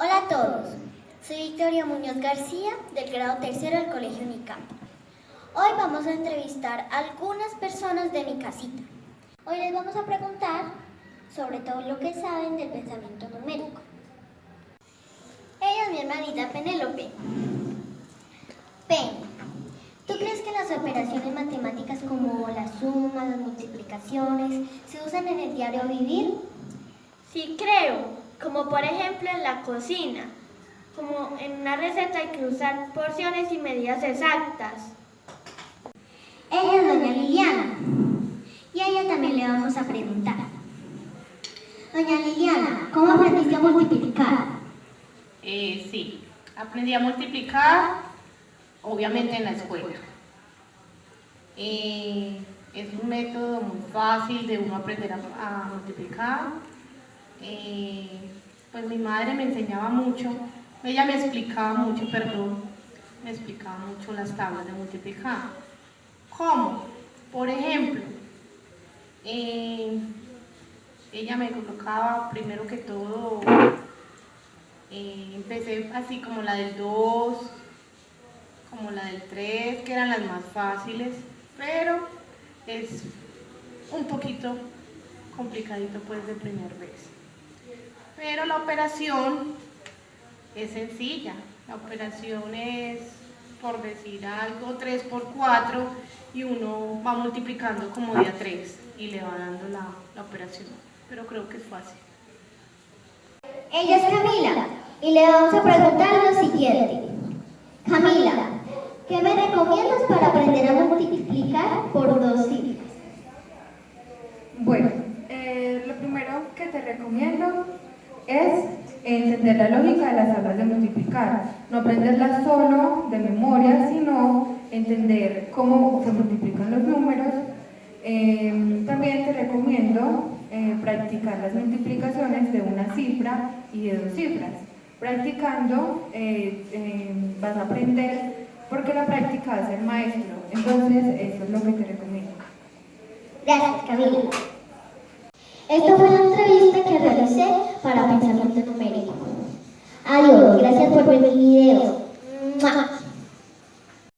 Hola a todos, soy Victoria Muñoz García del grado tercero del Colegio Unicamp. Hoy vamos a entrevistar a algunas personas de mi casita. Hoy les vamos a preguntar sobre todo lo que saben del pensamiento numérico. Ella es mi hermanita Penélope. Pen, ¿tú crees que las operaciones matemáticas como las sumas, las multiplicaciones, se usan en el diario vivir? Sí creo, como por ejemplo en la cocina. Como en una receta hay que usar porciones y medidas exactas. Ella es doña Liliana. Y a ella también le vamos a preguntar. Doña Liliana, ¿cómo aprendiste a multiplicar? Eh, sí, aprendí a multiplicar, obviamente en la escuela. Eh, es un método muy fácil de uno aprender a, a multiplicar. Eh, pues mi madre me enseñaba mucho, ella me explicaba mucho, perdón, me explicaba mucho las tablas de multiplicar. ¿Cómo? Por ejemplo, eh, ella me colocaba primero que todo, eh, empecé así como la del 2, como la del 3, que eran las más fáciles, pero es un poquito complicadito pues de primera vez. Pero la operación es sencilla, la operación es, por decir algo, 3 por 4 y uno va multiplicando como de a 3 y le va dando la, la operación, pero creo que es fácil. Ella es Camila y le vamos a preguntar lo siguiente. Camila, ¿qué me recomiendas para aprender a multiplicar por dos cifras? Bueno, eh, lo primero que te es entender la lógica de las tablas de multiplicar. No aprenderlas solo de memoria, sino entender cómo se multiplican los números. Eh, también te recomiendo eh, practicar las multiplicaciones de una cifra y de dos cifras. Practicando eh, vas a aprender porque la práctica hace el maestro. Entonces, eso es lo que te recomiendo. Gracias, Camila. Esta fue para pensamiento numérico. Adiós, gracias por ver mi video.